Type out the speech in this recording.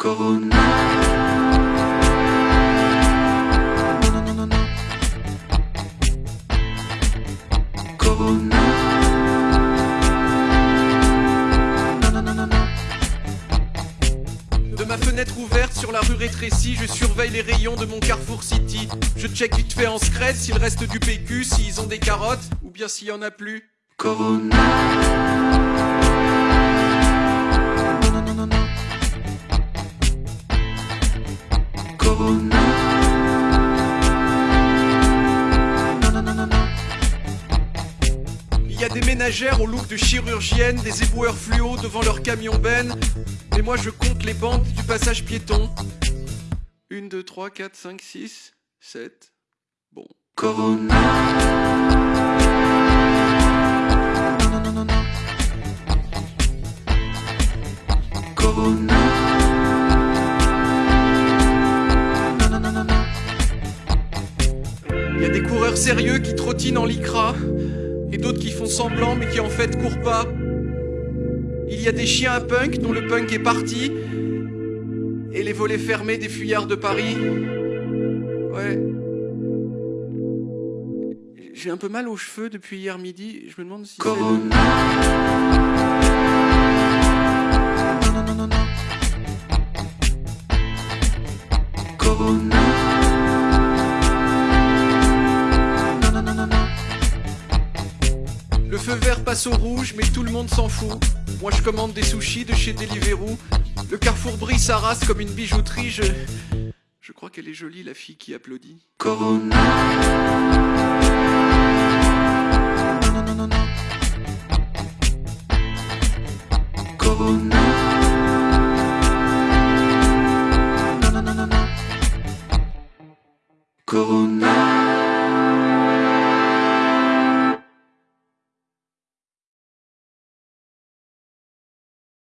Corona. Non, non, non, non. Corona. Non, non, non, non, non. De ma fenêtre ouverte sur la rue rétrécie, je surveille les rayons de mon Carrefour City. Je check vite fait en secret s'il reste du PQ, s'ils ont des carottes, ou bien s'il y en a plus. Corona. Il y a des ménagères au look de chirurgienne, des éboueurs fluo devant leur camion ben. Mais moi je compte les bandes du passage piéton. 1, 2, 3, 4, 5, 6, 7. Bon. Corona. Non, non, non, non, non. Corona. A des coureurs sérieux qui trottinent en lycra. Et d'autres qui font semblant mais qui en fait courent pas. Il y a des chiens à punk dont le punk est parti. Et les volets fermés des fuyards de Paris. Ouais. J'ai un peu mal aux cheveux depuis hier midi. Je me demande si c'est... Corona. Non, non, non, non, non. Corona. Feu vert passe au rouge, mais tout le monde s'en fout. Moi je commande des sushis de chez Deliveroo. Le carrefour brille sa comme une bijouterie. Je. Je crois qu'elle est jolie, la fille qui applaudit. Corona. Corona. Corona.